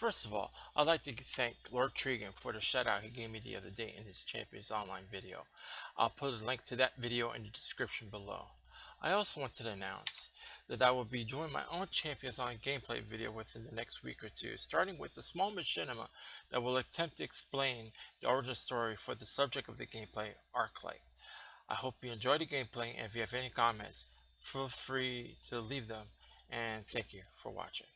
First of all, I'd like to thank Lord Tregan for the shutout he gave me the other day in his Champions Online video. I'll put a link to that video in the description below. I also want to announce that I will be doing my own Champions Online gameplay video within the next week or two, starting with a small machinima that will attempt to explain the origin story for the subject of the gameplay, Arclight. I hope you enjoy the gameplay and if you have any comments, feel free to leave them and thank you for watching.